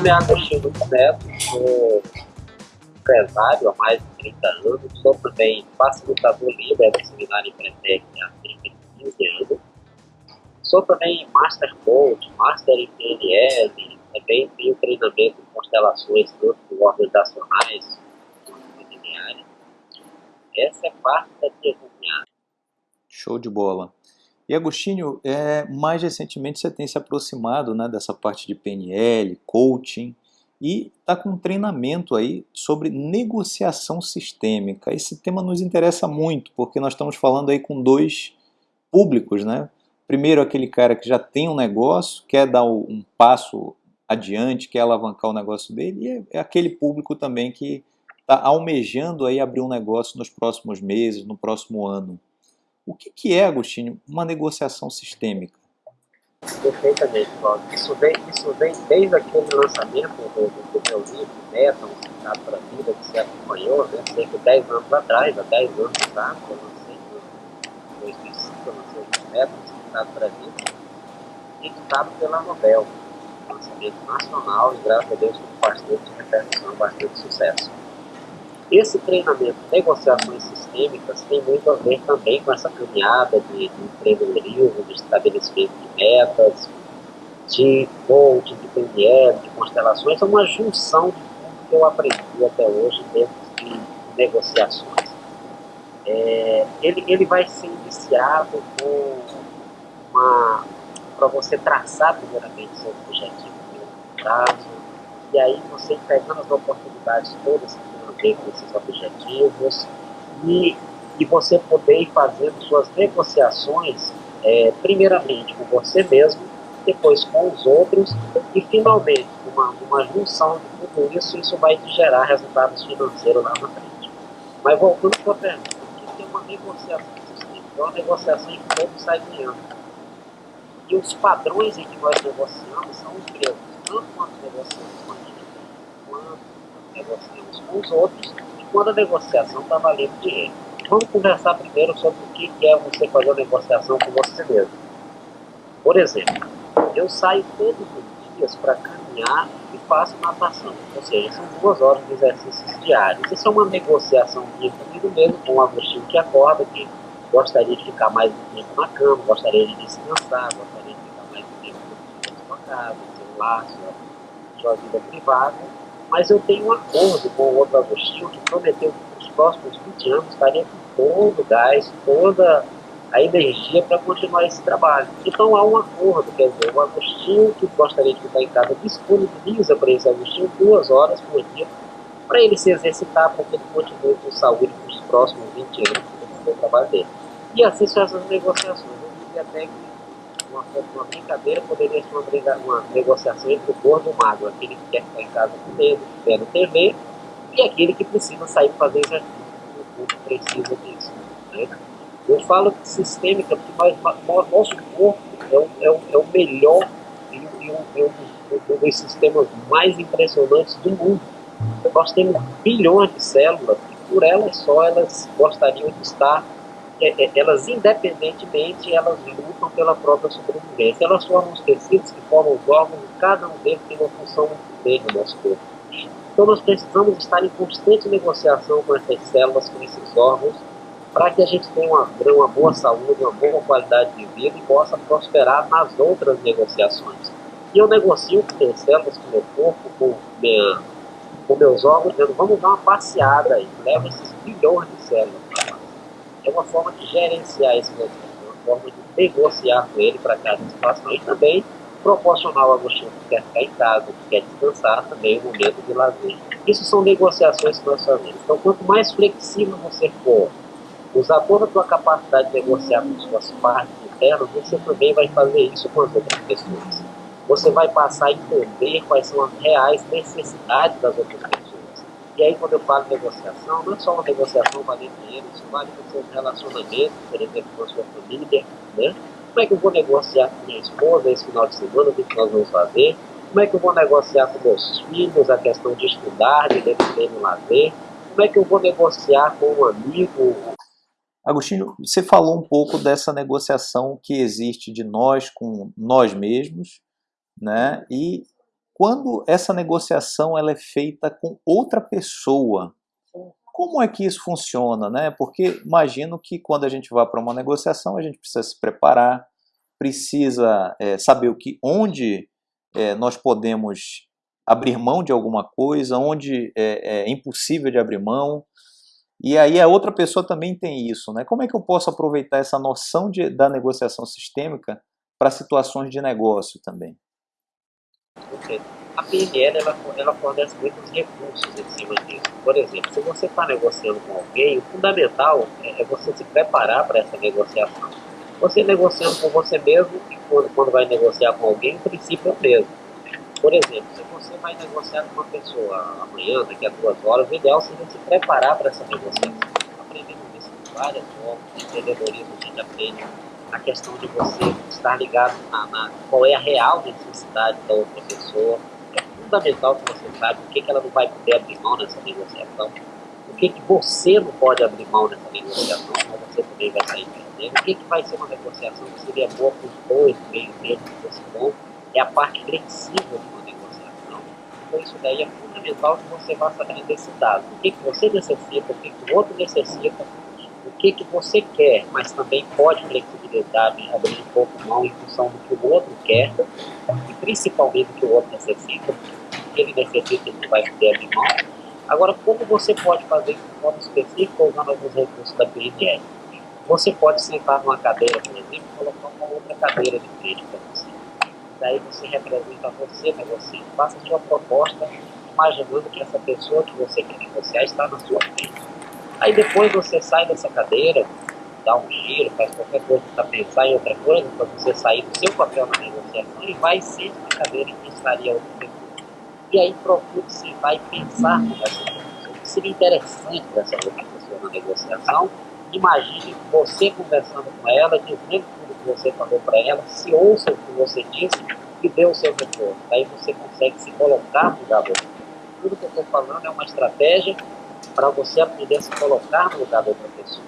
Nome é Agostinho Neto, sou empresário há mais de 30 anos, sou também facilitador livre do seminário Empretec há cerca de 15 anos. Sou também Master Coach, Master em PNL, também tenho treinamento em constelações, tanto organizacionais quanto familiares. Essa é parte da minha. Show de bola. E Agostinho, é, mais recentemente você tem se aproximado né, dessa parte de PNL, coaching, e está com um treinamento aí sobre negociação sistêmica. Esse tema nos interessa muito, porque nós estamos falando aí com dois públicos, né? Primeiro aquele cara que já tem um negócio, quer dar um passo adiante, quer alavancar o negócio dele, e é aquele público também que está almejando aí abrir um negócio nos próximos meses, no próximo ano. O que, que é, Agostinho, uma negociação sistêmica? Perfeitamente, Paulo. Isso vem, isso vem desde aquele lançamento do, do, meu livro, Meta, um Significado para a Vida, que você acompanhou, né, cerca de 10 anos atrás, há 10 anos atrás, eu lancei em 2005, eu lancei o Meta, um Significado para a Vida, editado pela Nobel, um lançamento nacional e, graças a Deus, com bastante repercussão, bastante sucesso. Esse treinamento de negociações sistêmicas tem muito a ver também com essa caminhada de, de empreendedorismo, de estabelecimento de metas, de coaching, de PNL, de constelações, é uma junção de tudo que eu aprendi até hoje dentro de negociações. É, ele, ele vai ser iniciado com uma para você traçar primeiramente seu objetivo no prazo, e aí você pegando as oportunidades todas que com esses objetivos e, e você poder ir fazendo suas negociações, é, primeiramente com você mesmo, depois com os outros e finalmente uma, uma junção de tudo isso, isso vai te gerar resultados financeiros lá na frente. Mas voltando para a pergunta, que é uma negociação? É uma negociação em que todo sai ganhando. E os padrões em que nós negociamos são os mesmos, tanto quando negociamos com a gente, quanto negociamos com os outros e quando a negociação está valendo dinheiro. Vamos conversar primeiro sobre o que é você fazer uma negociação com você mesmo. Por exemplo, eu saio todos os dias para caminhar e faço natação, ou seja, são duas horas de exercícios diários. Isso é uma negociação minha comigo mesmo, com o Agostinho que acorda, que gostaria de ficar mais tempo na cama, gostaria de descansar, gostaria de ficar mais tempo na sua casa, celular, sua, sua vida privada mas eu tenho um acordo com o outro Agostinho que prometeu que nos próximos 20 anos estaria com todo o gás, toda a energia para continuar esse trabalho. Então há um acordo, quer dizer, o Agostinho que gostaria de ficar em casa disponibiliza para esse Agostinho duas horas por dia para ele se exercitar, para que ele continue com saúde nos próximos 20 anos do trabalho dele. E assim são essas negociações. Eu diria até que uma, uma brincadeira poderia ser uma, uma negociação entre o gordo magro, aquele que quer ficar em casa comendo, vendo TV, e aquele que precisa sair fazer exercício, o corpo precisa disso. Né? Eu falo sistêmica porque nós, nosso corpo é o, é o, é o melhor e, e, e um dos sistemas mais impressionantes do mundo. Nós temos bilhões de células e por elas só elas gostariam de estar é, é, elas independentemente, elas lutam pela própria sobrevivência. Elas formam os tecidos que formam os órgãos cada um deles tem uma função bem no nosso corpo. Então nós precisamos estar em constante negociação com essas células, com esses órgãos, para que a gente tenha uma, uma boa saúde, uma boa qualidade de vida e possa prosperar nas outras negociações. E eu negocio com minhas células, com meu corpo, com, minha, com meus órgãos, dizendo, vamos dar uma passeada aí, leva esses bilhões de células é uma forma de gerenciar esse movimento, uma forma de negociar com ele para cada situação e também proporcionar ao Agostinho que quer ficar em casa, que quer descansar, também um momento de lazer. Isso são negociações que nós fazemos. Então, quanto mais flexível você for, usar toda a sua capacidade de negociar com suas partes internas, você também vai fazer isso com as outras pessoas. Você vai passar a entender quais são as reais necessidades das outras pessoas e aí, quando eu falo negociação, não é só uma negociação valendo dinheiro, isso vale com seus relacionamentos, por exemplo, com a sua família, né? Como é que eu vou negociar com minha esposa esse final de semana, o que nós vamos fazer? Como é que eu vou negociar com meus filhos a questão de estudar, de ter no lazer? Como é que eu vou negociar com um amigo? Agostinho, você falou um pouco dessa negociação que existe de nós com nós mesmos, né? E quando essa negociação ela é feita com outra pessoa, como é que isso funciona, né? Porque imagino que quando a gente vai para uma negociação, a gente precisa se preparar, precisa é, saber o que, onde é, nós podemos abrir mão de alguma coisa, onde é, é impossível de abrir mão. E aí a outra pessoa também tem isso, né? Como é que eu posso aproveitar essa noção de, da negociação sistêmica para situações de negócio também? A PNL ela, ela fornece muitos recursos em cima disso. Por exemplo, se você está negociando com alguém, o fundamental é, é você se preparar para essa negociação. Você negociando com você mesmo e quando, quando vai negociar com alguém, o princípio é o mesmo. Por exemplo, se você vai negociar com uma pessoa amanhã, daqui a duas horas, o ideal seria se preparar para essa negociação. Aprendendo isso várias formas, de empreendedorismo a gente aprende a questão de você estar ligado na, na, qual é a real necessidade da outra pessoa. É fundamental que você saiba o que, que ela não vai poder abrir mão nessa negociação, o que, que você não pode abrir mão nessa negociação, mas você também vai sair perdendo, o que, que vai ser uma negociação que seria boa para os dois, meio termo desse ponto, é a parte flexível de uma negociação. Então isso daí é fundamental que você vá saber necessidade. O que, que você necessita, o que, que o outro necessita, o que, que você quer, mas também pode flexibilidade, abrir um pouco mão em função do que o outro quer e principalmente do que o outro necessita, que ele necessita ele vai poder abrir mão. Agora, como você pode fazer de forma específica usando alguns recursos da PNL? Você pode sentar numa cadeira, por exemplo, e colocar uma outra cadeira de frente para você. Daí você representa você negociando, faça a sua proposta, imaginando que essa pessoa que você quer negociar está na sua frente Aí depois você sai dessa cadeira, dá um giro, faz qualquer coisa para pensar em outra coisa, para você sair do seu papel na negociação e vai sempre na cadeira em que estaria outra pessoa. E aí procure se vai pensar nessa pessoa. O que seria interessante dessa outra pessoa na negociação, imagine você conversando com ela, dizendo tudo que você falou para ela, se ouça o que você disse e dê o seu retorno. Aí você consegue se colocar no lugar do. Tudo que eu estou falando é uma estratégia para você aprender a se colocar no lugar da outra pessoa.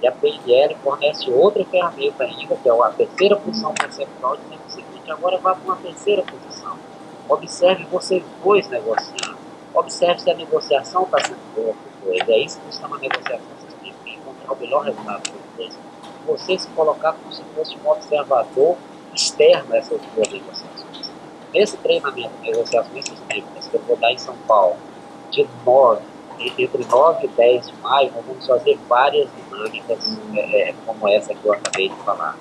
E a PNL fornece outra ferramenta ainda, que é a terceira posição conceptual, dizendo o seguinte, agora vá para uma terceira posição. Observe vocês dois negociando. Observe se a negociação está sendo boa para os. É isso que na negociação sistêmica, encontrar o melhor resultado para dois. Você se colocar como se fosse um observador externo a essas duas negociações. Nesse treinamento de negociações sistêmicas que eu vou dar em São Paulo, de 9 entre 9 e 10 de maio, nós vamos fazer várias dinâmicas é, é, como essa que eu acabei de falar.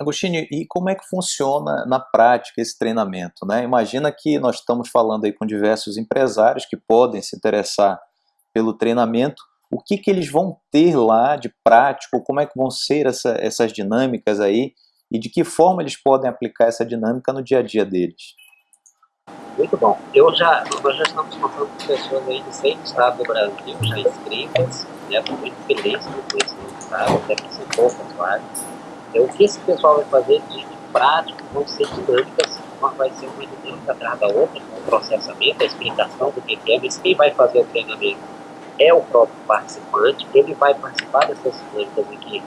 Agostinho, e como é que funciona na prática esse treinamento? Né? Imagina que nós estamos falando aí com diversos empresários que podem se interessar pelo treinamento, o que, que eles vão ter lá de prático, como é que vão ser essa, essas dinâmicas aí, e de que forma eles podem aplicar essa dinâmica no dia a dia deles? Muito bom. Eu já, nós já estamos contando com pessoas aí de seis estados do Brasil, já inscritas, né? Muito feliz com esse resultado, até que são poucas várias. Então, o que esse pessoal vai fazer de, de prático vão ser dinâmicas, vai ser uma dinâmica atrás da outra, com o processamento, a explicação do que é, mas quem vai fazer o treinamento é o próprio participante, ele vai participar dessas dinâmicas aqui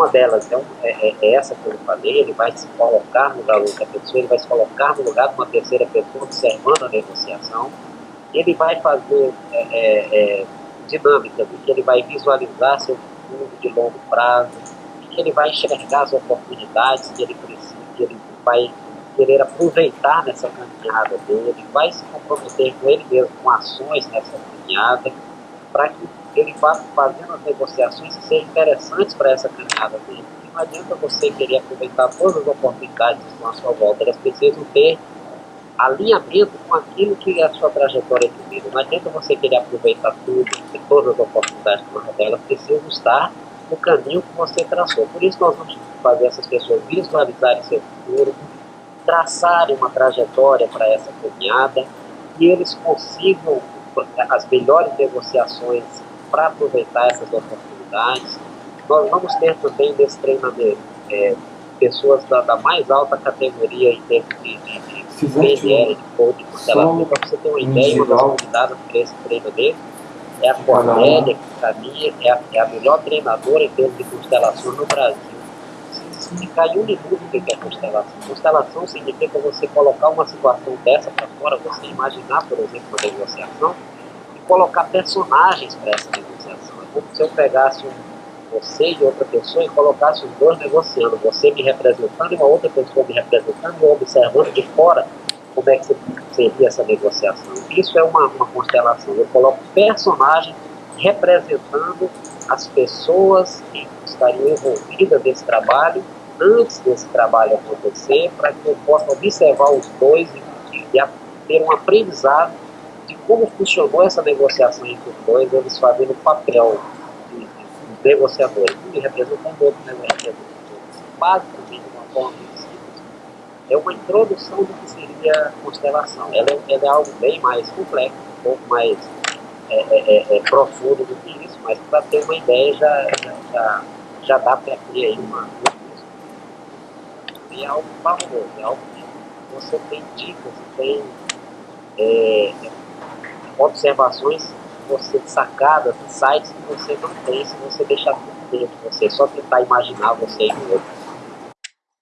uma delas é, um, é, é, essa que eu falei, ele vai se colocar no lugar da pessoa, ele vai se colocar no lugar de uma terceira pessoa observando a negociação, ele vai fazer é, é, é dinâmicas em ele vai visualizar seu futuro de longo prazo, ele vai enxergar as oportunidades que ele precisa, que ele vai querer aproveitar nessa caminhada dele, vai se comprometer com ele mesmo, com ações nessa caminhada, para que ele vá fazendo as negociações que sejam interessantes para essa caminhada dele. Não adianta você querer aproveitar todas as oportunidades que estão à sua volta, elas precisam ter alinhamento com aquilo que é a sua trajetória de vida. Não adianta você querer aproveitar tudo, todas as oportunidades que estão elas precisam estar no caminho que você traçou. Por isso nós vamos fazer essas pessoas visualizarem seu futuro, traçarem uma trajetória para essa caminhada e eles consigam as melhores negociações para aproveitar essas oportunidades. Nós vamos ter também nesse treinamento é, pessoas da, da, mais alta categoria em termos de, de, de PNL, de coaching. Para você ter uma ideia, uma das convidadas para esse treinamento é a Cornélia, que para mim é a, é a melhor treinadora em termos de constelação no Brasil. explicar em um minuto o que é constelação. Constelação significa você colocar uma situação dessa para fora, você imaginar, por exemplo, uma negociação, colocar personagens para essa negociação. É como se eu pegasse você e outra pessoa e colocasse os dois negociando, você me representando e uma outra pessoa me representando e observando de fora como é que seria essa negociação. Isso é uma, uma constelação. Eu coloco personagens representando as pessoas que estariam envolvidas nesse trabalho antes desse trabalho acontecer, para que eu possa observar os dois e, e, e ter um aprendizado como funcionou essa negociação entre os dois, eles fazendo o papel negociadores, um representando outro negociador. Basicamente, de uma forma simples, é uma introdução do que seria constelação. Ela é, ela é algo bem mais complexo, um pouco mais é, é, é, é profundo do que isso, mas para ter uma ideia já, já, já, já dá para ter aí uma, e é algo fabuloso, é algo que você tem dicas, tem é, observações você sacadas, sites que você não tem se você deixar tudo dentro de você, só tentar imaginar você e o outro.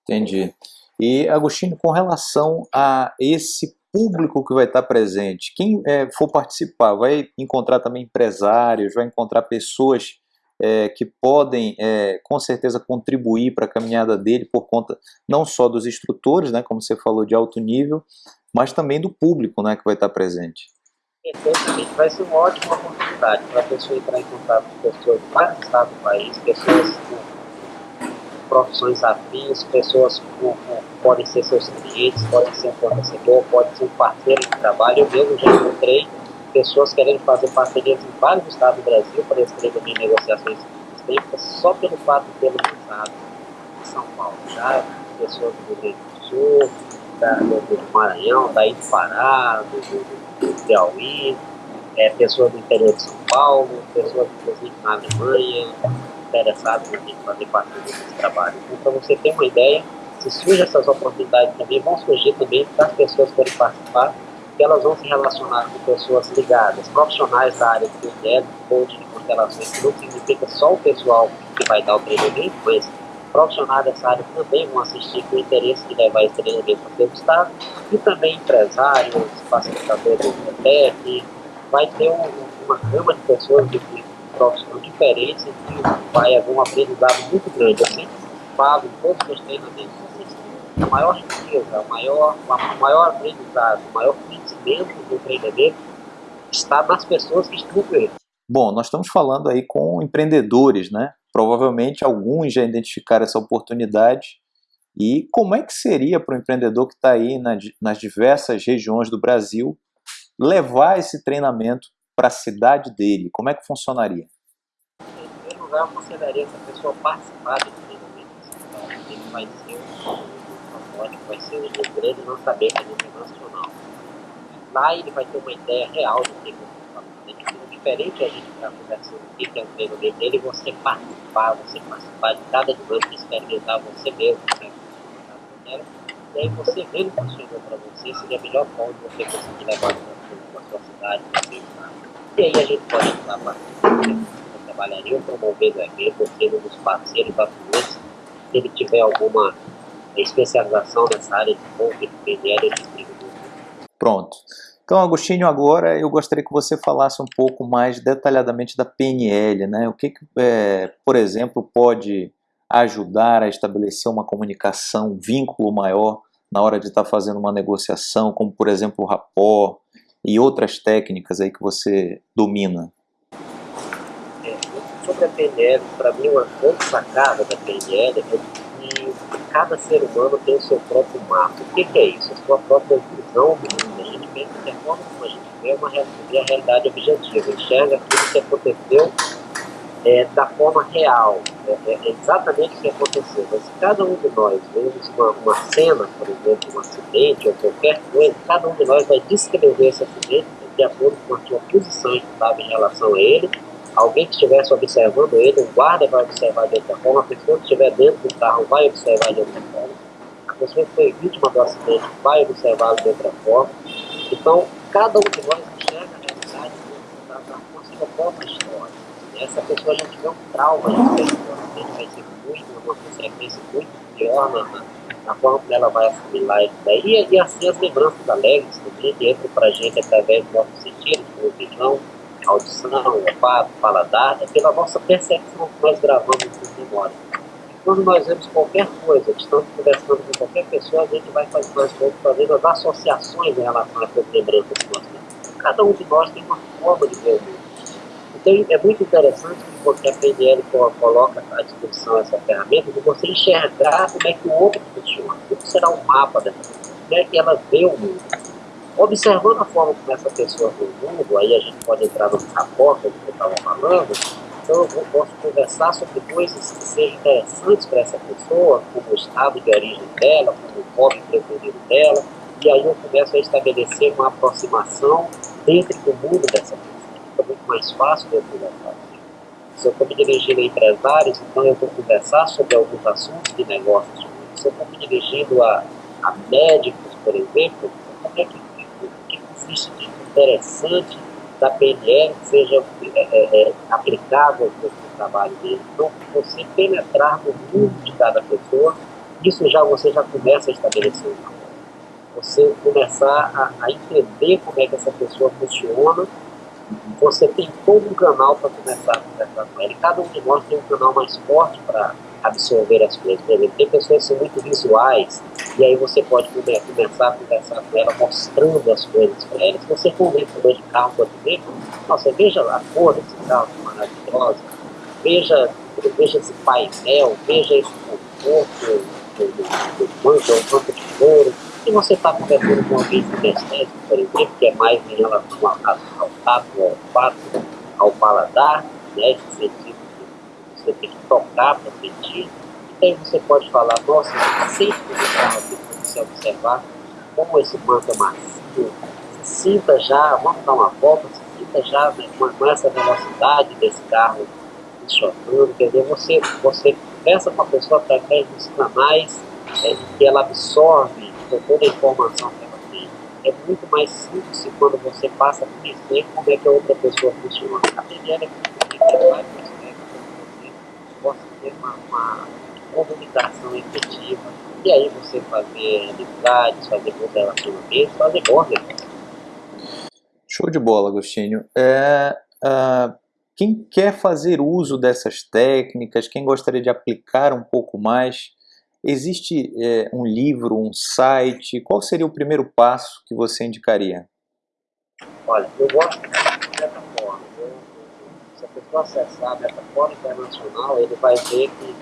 Entendi. E, Agostinho, com relação a esse público que vai estar presente, quem é, for participar, vai encontrar também empresários, vai encontrar pessoas é, que podem, é, com certeza, contribuir para a caminhada dele por conta não só dos instrutores, né, como você falou, de alto nível, mas também do público né, que vai estar presente. Perfeitamente. Vai ser uma ótima oportunidade para a pessoa entrar em contato com pessoas de vários estados do país, pessoas com profissões afins, pessoas que podem ser seus clientes, podem ser um fornecedor, pode ser um parceiro de trabalho. Eu mesmo já encontrei pessoas querendo fazer parcerias em vários estados do Brasil para escrever em negociações sistêmicas só pelo fato de ter lançado em São Paulo. Já pessoas do Rio Grande do Sul, da, do, do Maranhão, daí do Pará, do, do do Piauí, é, pessoas do interior de São Paulo, pessoas inclusive na Alemanha, interessadas em fazer parte desse trabalho. Então, para você ter uma ideia, se surgem essas oportunidades também, vão surgir também para as pessoas que querem participar, que elas vão se relacionar com pessoas ligadas, profissionais da área de PNL, coaching de constelações, que não significa só o pessoal que vai dar o treinamento, mas profissionais dessa área também vão assistir com interesse de levar esse treinamento para o estado, e também empresários, facilitadores do TEC, vai ter um, uma gama de pessoas de, de profissões diferentes e vai haver um aprendizado muito grande. Eu sempre falo em todos os treinamentos, a maior riqueza, o maior, maior aprendizado, o maior conhecimento do treinamento está nas pessoas que estão com ele. Bom, nós estamos falando aí com empreendedores, né? Provavelmente alguns já identificaram essa oportunidade. E como é que seria para o empreendedor que está aí nas diversas regiões do Brasil levar esse treinamento para a cidade dele? Como é que funcionaria? Em primeiro lugar, eu consideraria essa pessoa participar do treinamento. Ele vai ser um vai ser um grande lançamento a nível nacional. Lá ele vai ter uma ideia real do que diferente a gente estar conversando aqui, que é um treino dele, você participar, você participar de cada dinâmica, experimentar você mesmo, né? E aí você vendo que funcionou para você, seria a melhor forma de você conseguir levar para a sua cidade, você E aí a gente pode entrar a partir do trabalharia promovendo o evento, sendo dos parceiros atuantes, se ele tiver alguma especialização nessa área de coaching, de PNL, de Pronto. Então, Agostinho, agora eu gostaria que você falasse um pouco mais detalhadamente da PNL, né? O que, é, por exemplo, pode ajudar a estabelecer uma comunicação, um vínculo maior na hora de estar fazendo uma negociação, como por exemplo o rapport e outras técnicas aí que você domina? É, sobre a PNL, para mim uma grande sacada da PNL é que cada ser humano tem o seu próprio mapa. O que, que é isso? A sua própria visão do mundo que a forma como a gente vê é uma é a realidade objetiva, enxerga aquilo que aconteceu é, da forma real, é, é, exatamente o que aconteceu. Mas se cada um de nós vemos uma, uma cena, por exemplo, um acidente ou qualquer coisa, cada um de nós vai descrever esse acidente de acordo com a sua posição estava em relação a ele, alguém que estivesse observando ele, um guarda vai observar de outra forma, a pessoa que estiver dentro do carro vai observar de outra forma, a pessoa que foi vítima do acidente vai observá-lo de outra forma, então, cada um de nós enxerga a realidade da, da sua própria história. essa pessoa já tiver um trauma de pessoa, vai ser muito, uma consequência muito pior na, na forma como ela vai assimilar isso daí. E, e assim as lembranças alegres também, que entram para a gente através do nosso sentido, como visão, audição, olfato, paladar, é pela nossa percepção que nós gravamos em memória. Quando nós vemos qualquer coisa, estamos conversando com qualquer pessoa, a gente vai fazendo as associações em relação a essas lembranças que nós temos. Cada um de nós tem uma forma de ver o mundo. Então é muito interessante porque a PNL coloca à disposição essa ferramenta de você enxergar como é que o outro funciona, como será o mapa dessa pessoa, como é que ela vê o mundo. Observando a forma como essa pessoa vê o mundo, aí a gente pode entrar no rapport que eu estava falando, então eu posso conversar sobre coisas que sejam interessantes para essa pessoa, como o estado de origem dela, como o hobby preferido dela, e aí eu começo a estabelecer uma aproximação dentro do mundo dessa pessoa fica muito mais fácil de eu conversar. Se eu estou me dirigindo a empresários, então eu vou conversar sobre alguns assuntos de negócios. Se eu estou me dirigindo a, a médicos, por exemplo, como é que, o que existe de interessante da que seja é, é, é, aplicável para o trabalho dele. Então, você penetrar no mundo de cada pessoa, isso já você já começa a estabelecer você começar a, a entender como é que essa pessoa funciona você tem todo um canal para começar a conversar com ela. E cada um de nós tem um canal mais forte para absorver as coisas. Por exemplo, tem pessoas que são muito visuais, e aí você pode começar a conversar com ela mostrando as coisas para ela. Se você for um vendedor de carro, por exemplo, nossa, veja a cor desse carro que maravilhosa, veja, veja esse painel, veja esse conforto do, banco, o banco de couro, se você está conversando com alguém kinestésico, por exemplo, que é mais em relação ao, ao tato, ao olfato, ao paladar, né, esse sentido que você tem que tocar para sentir, e você pode falar, nossa, sente esse carro aqui para você observar como esse banco é macio, sinta já, vamos dar uma volta, sinta já né, com essa velocidade desse carro funcionando, entendeu? Você, você conversa com a pessoa através dos canais é, que ela absorve toda a informação que ela tem. É muito mais simples quando você passa a conhecer como é que a outra pessoa funciona. A PNL é muito vários aspectos para você possa ter uma, uma comunicação efetiva e aí você fazer amizades, fazer bons relacionamentos, fazer bons negócios. Show de bola, Agostinho. É, uh, quem quer fazer uso dessas técnicas, quem gostaria de aplicar um pouco mais, Existe é, um livro, um site? Qual seria o primeiro passo que você indicaria? Olha, eu gosto. Pessoa acessar a plataforma internacional, ele vai ver que,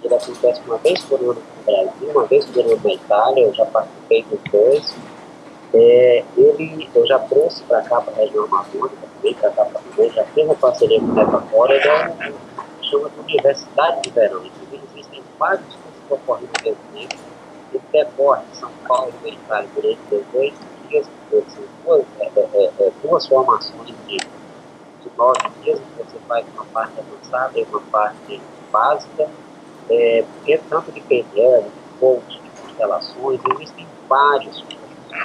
que ele acontece uma vez por ano no Brasil, uma vez por ano na Itália, eu já participei dos dois. É, ele, eu já trouxe para cá, para a região amazônica, também para cá para também, já fiz uma parceria com o Metafora, ele é chama de Universidade de Verão. Inclusive, existem vários ocorrido desde tempo. E decorre São Paulo e durante dois dias, são duas, é, é, é, é, duas formações de nove dias, você faz uma parte avançada e uma parte básica, é, porque tanto de PNL, de coach, de constelações, existem vários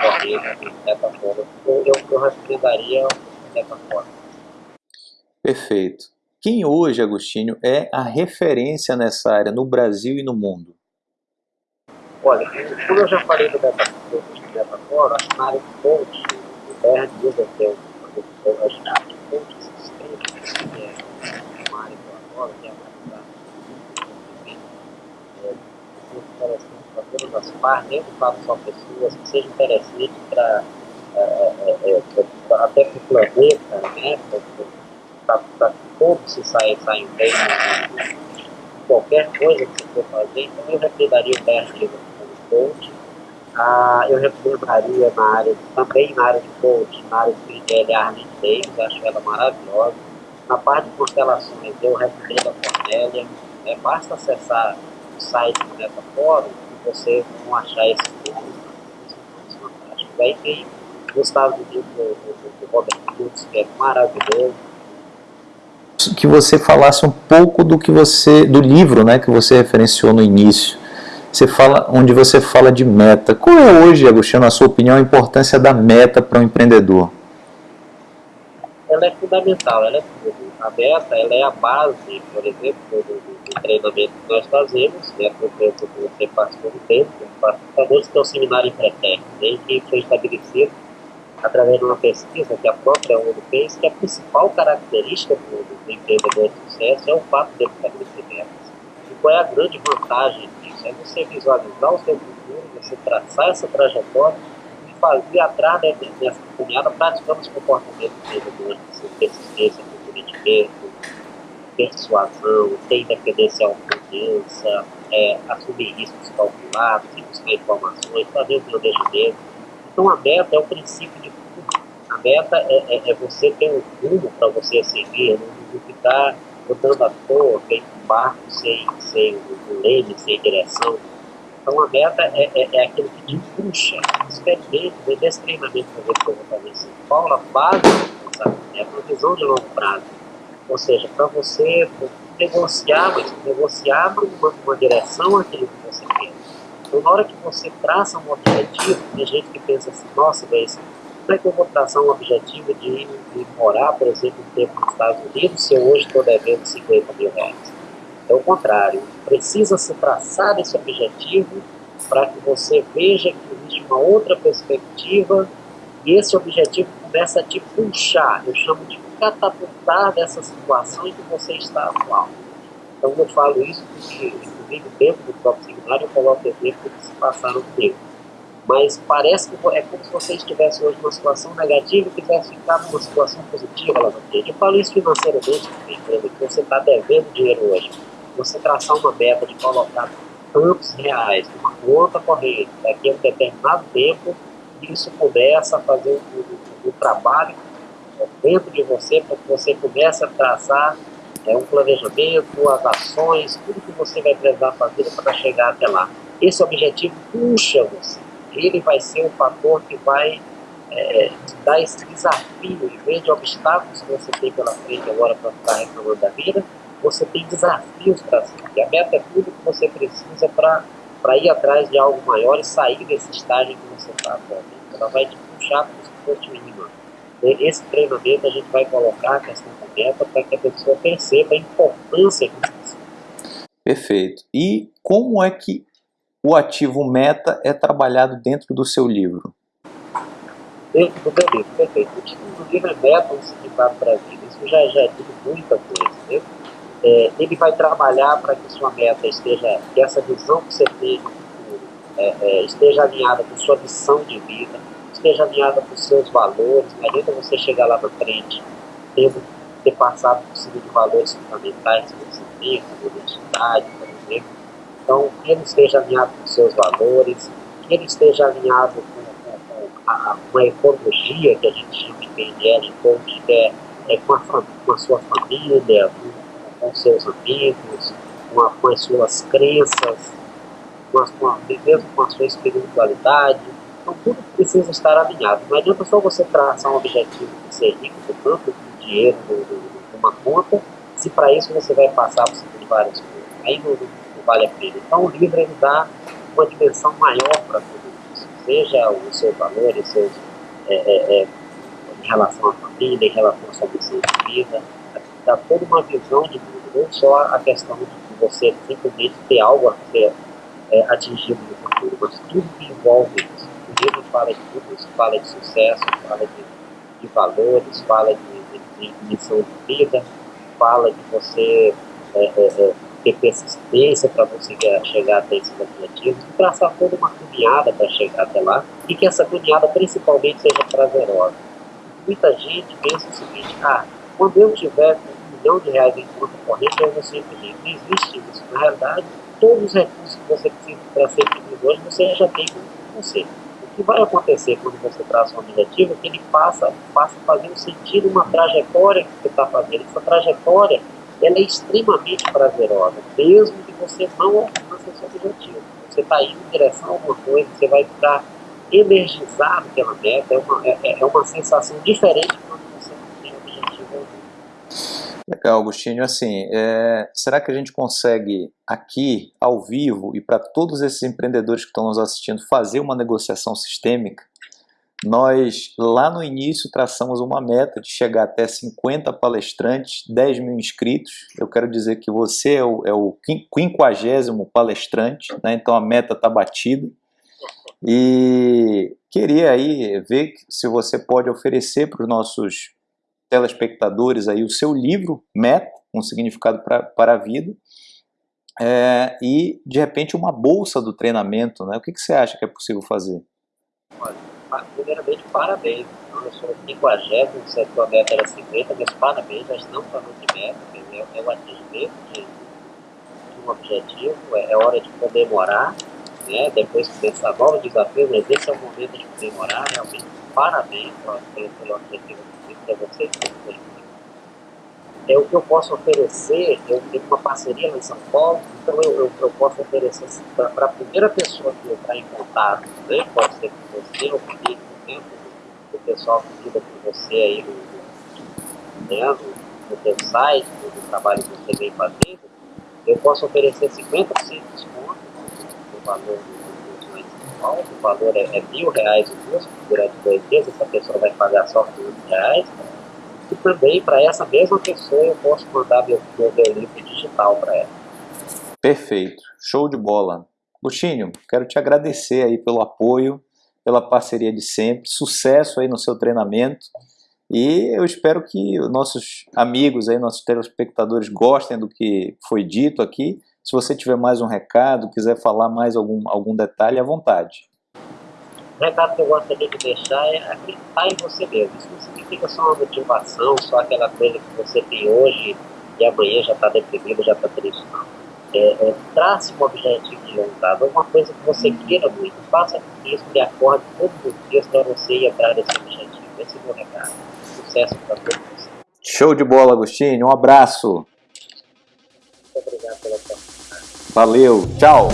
correntes de plataforma. Eu, eu, eu recomendaria a plataforma. Perfeito. Quem hoje, Agostinho, é a referência nessa área no Brasil e no mundo? Olha, como eu já falei do Metafora, na área de coach, o BR diz que é o área de coach sistêmico, que é uma área que eu adoro, que é a área da muito interessante para todas as partes, não falo só pessoas, que seja interessante para é, é, é, até para o planeta, né, para todos se saem, saem bem qualquer coisa que você for fazer, então eu recomendaria o BR coach. Ah, eu recomendaria na área, também na área de coach, na área de PNL, a Arlene Davis, acho ela maravilhosa. Na parte de constelações, eu recomendo a Cornélia. É, basta acessar site do Metafórum e vocês vão achar esse nome. Aí tem Gustavo Unidos, do Robert Hughes, que é maravilhoso que você falasse um pouco do que você do livro, né, que você referenciou no início. Você fala, onde você fala de meta. Qual é hoje, Agostinho, na sua opinião, a importância da meta para o um empreendedor? Ela é fundamental, ela é a meta ela é a base, por exemplo, do, do, do treinamento que nós fazemos, né, por exemplo, que você participou do tempo, participadores que é o seminário Empretec, né, que foi estabelecido através de uma pesquisa que a própria ONU fez, que a principal característica do, do empreendedor de sucesso é o fato de estabelecer metas. E qual é a grande vantagem disso? É você visualizar o seu futuro, você traçar essa trajetória e fazer atrás dessa caminhada praticando os comportamentos empreendedores, persistência, comprometimento, persuasão, ter independência autoconfiança, é, assumir riscos calculados, buscar informações, fazer o planejamento. Então a meta é o princípio de a meta é, é, é você ter um rumo para você seguir, não ficar botando à toa, feito um barco sem, sem leme, sem direção. Então a meta é, é, é aquilo que te puxa, experimente, desse treinamento que eu vou fazer assim, qual a base é uma visão de longo prazo. Ou seja, para você negociar, negociar uma, uma direção aquilo que você quer. Então, na hora que você traça um objetivo, tem gente que pensa assim, nossa, mas como é que eu vou traçar um objetivo de, de morar, por exemplo, um tempo nos Estados Unidos se eu hoje estou devendo 50 mil reais? É o contrário. Precisa se traçar esse objetivo para que você veja que existe uma outra perspectiva e esse objetivo começa a te puxar. Eu chamo de catapultar dessa situação em que você está atual. Então eu falo isso porque, inclusive, dentro do próprio seminário, eu coloco exemplos que se passaram comigo mas parece que é como se você estivesse hoje numa situação negativa e quisesse ficar numa situação positiva lá na frente. Eu falo isso financeiramente, que você está devendo dinheiro hoje. Você traçar uma meta de colocar tantos reais numa conta corrente daqui a um determinado tempo, isso começa a fazer o, o, trabalho dentro de você, para que você comece a traçar é, um planejamento, as ações, tudo que você vai precisar fazer para chegar até lá. Esse objetivo puxa você ele vai ser o fator que vai é, te dar esse desafio, em vez de obstáculos que você tem pela frente agora para ficar reclamando da vida, você tem desafios para si. E a meta é tudo que você precisa para ir atrás de algo maior e sair desse estágio que você está atualmente. Ela vai te puxar para o esporte mínimo. Esse treinamento a gente vai colocar a questão da meta para que a pessoa perceba a importância disso. Perfeito. E como é que o ativo meta é trabalhado dentro do seu livro? Dentro do meu livro, perfeito. O título do livro é Meta, um significado para a vida. Isso já, já digo muita coisa, né? É, ele vai trabalhar para que sua meta esteja, que essa visão que você tem é, é, esteja alinhada com sua missão de vida, esteja alinhada com seus valores. Não adianta você chegar lá na frente tendo ter passado por cima de valores fundamentais você tem, como honestidade, por exemplo, então, que ele esteja alinhado com seus valores, que ele esteja alinhado com, com, com a, uma ecologia que a gente chama de PNL, coach, que é, é com, a, com a sua família, com, com seus amigos, com, a, com as suas crenças, com a, com a, mesmo com a sua espiritualidade. Então, tudo precisa estar alinhado. Não adianta só você traçar um objetivo de ser rico, com tanto dinheiro numa conta, se para isso você vai passar por cima de várias coisas. Aí não, vale a pena. Então o livro ele dá uma dimensão maior para tudo isso, seja os seus valores, seus, é, é, é, em relação à família, em relação à sua missão de vida, dá toda uma visão de tudo, não só a questão de você simplesmente ter algo a ser é, atingido no futuro, mas tudo que envolve isso. Livro fala de isso, fala de sucesso, fala de, de valores, fala de, de, de missão de vida, fala de você é, é, é ter persistência para conseguir chegar até esses objetivos, traçar toda uma caminhada para chegar até lá, e que essa caminhada principalmente seja prazerosa. Muita gente pensa o seguinte, ah, quando eu tiver um milhão de reais em conta corrente, eu vou ser feliz. Não existe isso. Na realidade, todos os recursos que você precisa para ser feliz hoje, você já tem com você. O que vai acontecer quando você traça um objetivo é que ele passa, passa a fazer um sentido, uma trajetória que você está fazendo. Essa trajetória ela é extremamente prazerosa, mesmo que você não alcance seu objetivo. Você está indo em direção a alguma coisa, você vai ficar energizado pela meta, é uma, é, é uma sensação diferente quando você não tem objetivo algum. Legal, Agostinho. Assim, é, será que a gente consegue aqui, ao vivo, e para todos esses empreendedores que estão nos assistindo, fazer uma negociação sistêmica? nós lá no início traçamos uma meta de chegar até 50 palestrantes, 10 mil inscritos. Eu quero dizer que você é o, é o quinquagésimo palestrante, né? então a meta está batida. E queria aí ver se você pode oferecer para os nossos telespectadores aí o seu livro, Meta, um significado pra, para a vida, é, e de repente uma bolsa do treinamento, né? O que, que você acha que é possível fazer? Olha, primeiramente parabéns, eu sou o 50, o setor meta era 50, mas parabéns, já estamos falando de meta, é, é o atingimento de, de um objetivo, é, é hora de comemorar, né? depois começar novos desafios, mas esse é o momento de comemorar, realmente parabéns pelo, pelo objetivo para vocês. É o que eu posso oferecer, eu tenho uma parceria lá em São Paulo, então eu, eu, eu posso oferecer assim, para a primeira pessoa que entrar em contato, né? pode ser com você ou comigo, né? o pessoal que lida com você aí no, né? no, no teu site, no trabalho que você vem fazendo, eu posso oferecer 50% de desconto no valor do O valor é, é mil reais o custo durante dois dias, essa pessoa vai pagar só 500 reais, e também para essa mesma pessoa eu posso mandar meu, meu, livro digital para ela. Perfeito, show de bola. Agostinho, quero te agradecer aí pelo apoio, pela parceria de sempre, sucesso aí no seu treinamento e eu espero que nossos amigos aí, nossos telespectadores gostem do que foi dito aqui. Se você tiver mais um recado, quiser falar mais algum, algum detalhe, à vontade. O recado que eu gostaria de deixar é acreditar em você mesmo. Isso não significa só uma motivação, só aquela coisa que você tem hoje e amanhã já está deprimido, já está triste. Não. É, é, trace um objetivo de longo prazo, alguma coisa que você queira muito. Faça isso e acorde todos os dias para você entrar nesse objetivo. Esse é o meu recado. Sucesso para todos. Show de bola, Agostinho. Um abraço. Muito obrigado pela sua Valeu, tchau!